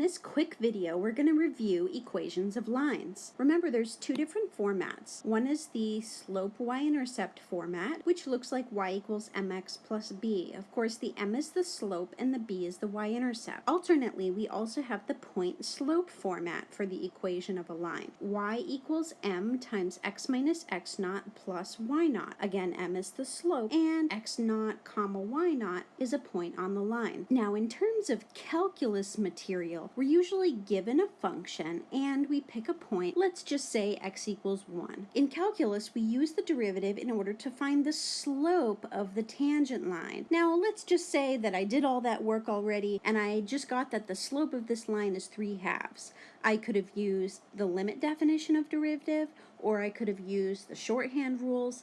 this quick video, we're going to review equations of lines. Remember, there's two different formats. One is the slope y-intercept format, which looks like y equals mx plus b. Of course, the m is the slope and the b is the y-intercept. Alternately, we also have the point slope format for the equation of a line. y equals m times x minus x naught plus y naught. Again, m is the slope and x naught comma y naught is a point on the line. Now, in terms of calculus material, we're usually given a function and we pick a point, let's just say x equals 1. In calculus, we use the derivative in order to find the slope of the tangent line. Now, let's just say that I did all that work already and I just got that the slope of this line is 3 halves. I could have used the limit definition of derivative or I could have used the shorthand rules,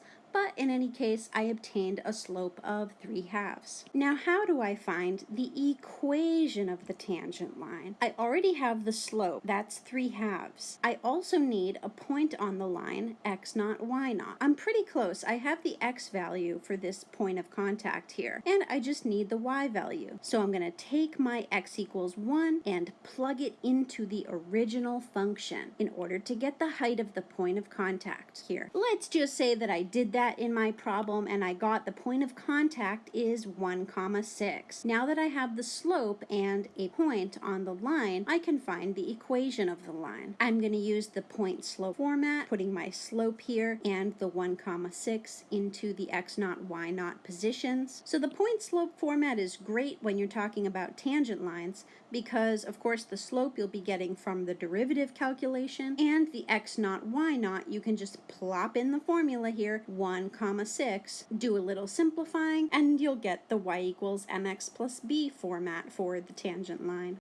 in any case, I obtained a slope of 3 halves. Now, how do I find the equation of the tangent line? I already have the slope, that's 3 halves. I also need a point on the line, x naught, y naught. I'm pretty close. I have the x value for this point of contact here, and I just need the y value. So I'm going to take my x equals 1 and plug it into the original function in order to get the height of the point of contact here. Let's just say that I did that in my problem and I got the point of contact is 1 comma 6. Now that I have the slope and a point on the line, I can find the equation of the line. I'm going to use the point slope format, putting my slope here and the 1 comma 6 into the x naught y naught positions. So the point slope format is great when you're talking about tangent lines because of course the slope you'll be getting from the derivative calculation and the x naught y naught you can just plop in the formula here 1 comma 6 do a little simplifying and you'll get the y equals mx plus b format for the tangent line